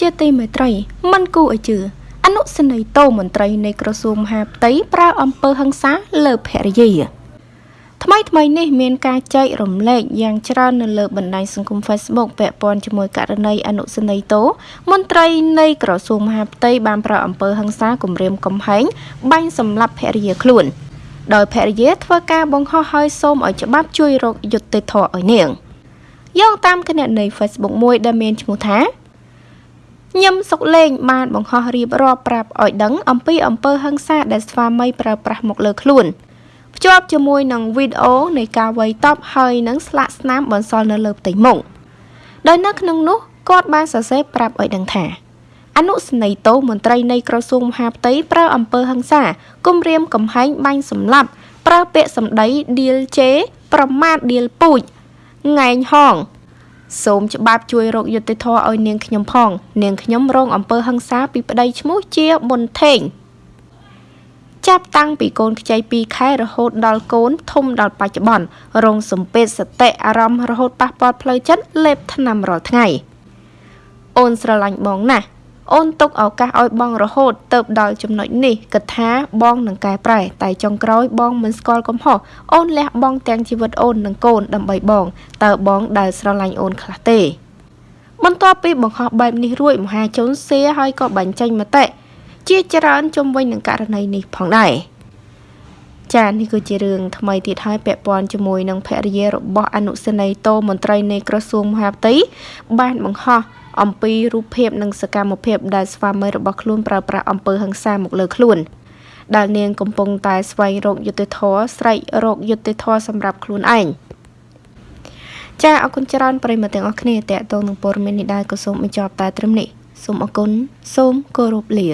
ជាទីមេត្រីមិនគូឲ្យជឿអនុសេនីយ៍តូមន្ត្រីនៃក្រសួងមហាផ្ទៃប្រើអំពើហិង្សាលើភរិយាថ្មីថ្មីនេះមានការចែករំលែកយ៉ាងច្រើននៅលើបណ្ដាញសង្គម Facebook ពាក់ព័ន្ធជាមួយករណីអនុសេនីយ៍តូមន្ត្រីនៃក្រសួងមហាផ្ទៃបានប្រើអំពើហិង្សាគំរាមកំហែងបាញ់សម្លាប់ភរិយាខ្លួនដោយភរិយាធ្វើការបង្ហោះហើយសូមឲ្យច្បាប់ជួយរកយុត្តិធម៌ឲ្យនាងយោងតាមគណនី Facebook មួយដែលមានឈ្មោះថា ញឹមសុកលេងបានបង្ហោះរៀបរាប់ប្រាប់ឲ្យដឹងអំពីអំពើហិង្សាដែលស្វាមីប្រើប្រាស់មកលើខ្លួនភ្ជាប់ជាមួយនឹងវីដេអូនៃការវាយតប់ហើយនឹងស្លាកស្នាមបន្សល់នៅលើផ្ទៃមុខដោយនៅក្នុងនោះគាត់បានសរសេរប្រាប់ឲ្យដឹងថាអនុស្នេហ៍តោមន្ត្រីនៃក្រសួងមហាផ្ទៃប្រើអំពើហិង្សាគំរាមកំហែងបាញ់សម្លាប់ប្រើពាក្យសម្ដីឌៀលជេ ប្រមាថឌៀលពូជងែងហង សូមច្បាប់ជួយរកយុត្តិធម៌ឲ្យនាងខ្ញុំផង នាងខ្ញុំរងអំពើហិង្សាពីប្តីឈ្មោះជាប៊ុនថេងចាប់តាំងពីកូនខ្ចី2ខែរហូតដល់កូនធំដល់បច្ចុប្បន្នរងសំពេចសតិអារម្មណ៍រហូតប៉ះពាល់ផ្លូវចិត្តលេបថ្នាំរាល់ថ្ងៃ អូនស្រឡាញ់បងណាស់ អូនទុកឱកាសឲ្យបងរហូតទៅដល់ចំណុចនេះគិតថាបងនឹងកែប្រែតែចុងក្រោយបងមិនស្គាល់កំហុសអូនលះបង់ទាំងជីវិតអូននិងកូនដើម្បីបងតើបងដែលស្រឡាញ់អូនខ្លះទេបន្ទាប់ពីបង្ហោះបែបនេះរួចមហាជនសៀហើយក៏បញ្ចេញមតិជាច្រើនជុំវិញនឹងករណីនេះផងដែរចានេះគឺជារឿងថ្មីទៀតហើយពាក់ព័ន្ធជាមួយនឹងភរិយារបស់អនុសេនីយ៍តោមន្ត្រីនៃក្រសួងមហាផ្ទៃបានបង្ហោះ អំពីរូបភាពនិងសកម្មភាពដែលស្វាមីរបស់ខ្លួនប្រើប្រាស់អំពើហិង្សាមកលើខ្លួនដែលនាងកំពុងតែស្វែងរកយុត្តិធម៌ស្រែករកយុត្តិធម៌សម្រាប់ខ្លួនឯងចាអរគុណច្រើនប្រិយមិត្តទាំងអស់គ្នាតេតងនឹងព័ត៌មាននេះដែរក៏សូមបញ្ចប់តែត្រឹមនេះសូមអរគុណសូមគោរពលា